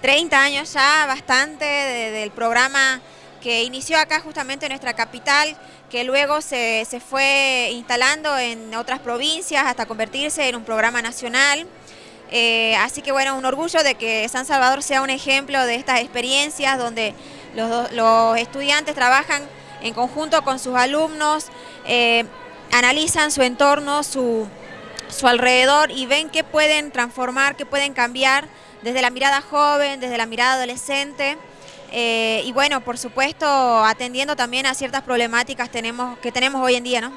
30 años ya, bastante, del programa que inició acá justamente en nuestra capital, que luego se, fue instalando en otras provincias hasta convertirse en un programa nacional. Eh, así que bueno, un orgullo de que San Salvador sea un ejemplo de estas experiencias donde los, estudiantes trabajan en conjunto con sus alumnos, eh, analizan su entorno, su, su alrededor y ven qué pueden transformar, qué pueden cambiar desde la mirada joven, desde la mirada adolescente. Eh, y bueno, por supuesto, atendiendo también a ciertas problemáticas tenemos, que tenemos hoy en día, ¿no?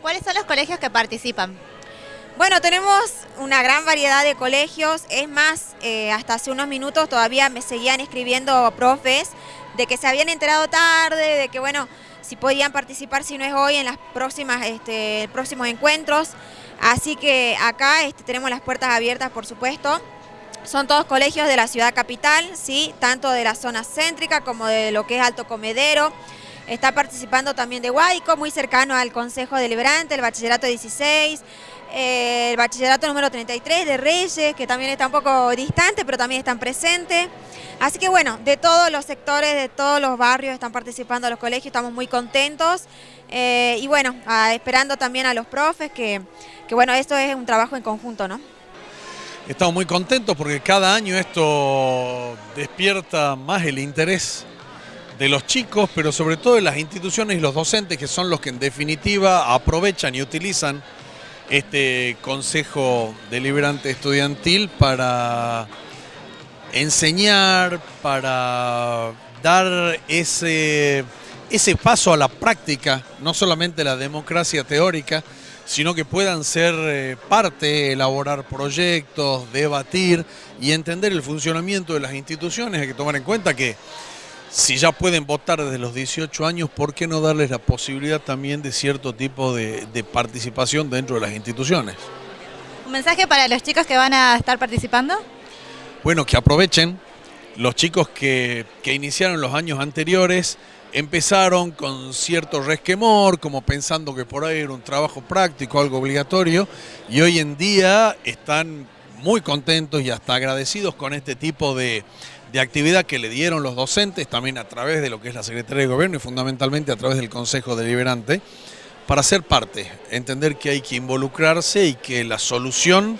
¿Cuáles son los colegios que participan? Bueno, tenemos una gran variedad de colegios, es más, eh, hasta hace unos minutos todavía me seguían escribiendo profes de que se habían enterado tarde, de que bueno, si podían participar, si no es hoy, en las próximas, este, próximos encuentros. Así que acá este, tenemos las puertas abiertas, por supuesto. Son todos colegios de la ciudad capital, ¿sí? tanto de la zona céntrica como de lo que es Alto Comedero. Está participando también de Huayco, muy cercano al Consejo Deliberante, el Bachillerato 16, eh, el Bachillerato número 33 de Reyes, que también está un poco distante, pero también están presentes. Así que bueno, de todos los sectores, de todos los barrios están participando los colegios, estamos muy contentos. Eh, y bueno, esperando también a los profes, que, que bueno, esto es un trabajo en conjunto, ¿no? Estamos muy contentos porque cada año esto despierta más el interés de los chicos, pero sobre todo de las instituciones y los docentes, que son los que en definitiva aprovechan y utilizan este Consejo Deliberante Estudiantil para enseñar, para dar ese, ese paso a la práctica, no solamente la democracia teórica, sino que puedan ser eh, parte, elaborar proyectos, debatir y entender el funcionamiento de las instituciones. Hay que tomar en cuenta que si ya pueden votar desde los 18 años, ¿por qué no darles la posibilidad también de cierto tipo de, participación dentro de las instituciones? ¿Un mensaje para los chicos que van a estar participando? Bueno, que aprovechen. Los chicos que, que iniciaron los años anteriores empezaron con cierto resquemor, como pensando que por ahí era un trabajo práctico, algo obligatorio, y hoy en día están muy contentos y hasta agradecidos con este tipo de, actividad que le dieron los docentes, también a través de lo que es la Secretaría de Gobierno y fundamentalmente a través del Consejo Deliberante, para ser parte, entender que hay que involucrarse y que la solución,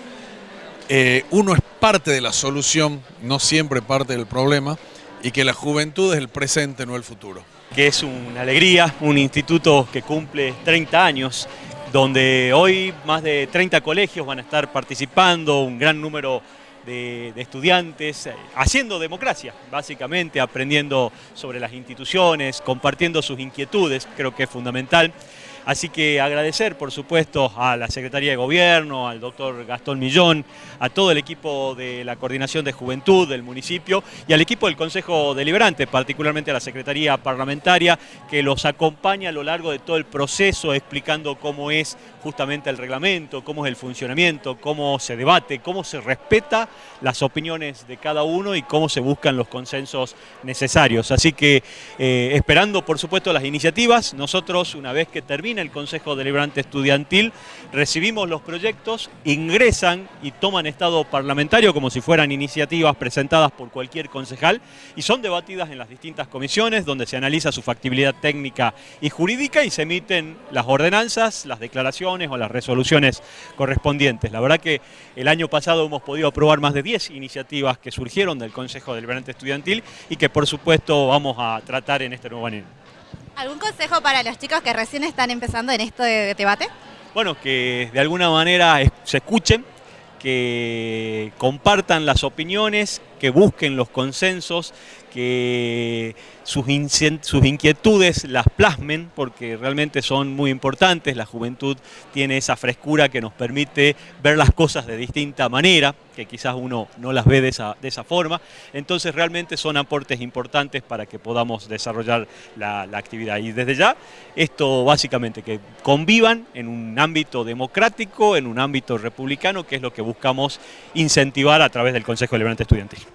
eh, uno es parte de la solución, no siempre parte del problema, y que la juventud es el presente, no el futuro. Que es una alegría, un instituto que cumple 30 años, donde hoy más de 30 colegios van a estar participando, un gran número de, estudiantes, eh, haciendo democracia, básicamente, aprendiendo sobre las instituciones, compartiendo sus inquietudes, creo que es fundamental. Así que agradecer, por supuesto, a la Secretaría de Gobierno, al doctor Gastón Millón, a todo el equipo de la Coordinación de Juventud del municipio y al equipo del Consejo Deliberante, particularmente a la Secretaría Parlamentaria, que los acompaña a lo largo de todo el proceso, explicando cómo es justamente el reglamento, cómo es el funcionamiento, cómo se debate, cómo se respeta las opiniones de cada uno y cómo se buscan los consensos necesarios. Así que eh, esperando, por supuesto, las iniciativas, nosotros, una vez que termine el Consejo Deliberante Estudiantil, recibimos los proyectos, ingresan y toman estado parlamentario como si fueran iniciativas presentadas por cualquier concejal y son debatidas en las distintas comisiones donde se analiza su factibilidad técnica y jurídica y se emiten las ordenanzas, las declaraciones o las resoluciones correspondientes. La verdad que el año pasado hemos podido aprobar más de 10 iniciativas que surgieron del Consejo Deliberante Estudiantil y que por supuesto vamos a tratar en este nuevo año. ¿Algún consejo para los chicos que recién están empezando en esto de debate? Bueno, que de alguna manera se escuchen, que compartan las opiniones, que busquen los consensos, que sus, sus, inquietudes las plasmen porque realmente son muy importantes, la juventud tiene esa frescura que nos permite ver las cosas de distinta manera, que quizás uno no las ve de esa, de esa forma, entonces realmente son aportes importantes para que podamos desarrollar la, la actividad. Y desde ya, esto básicamente, que convivan en un ámbito democrático, en un ámbito republicano, que es lo que buscamos incentivar a través del Consejo Liberante Estudiantil.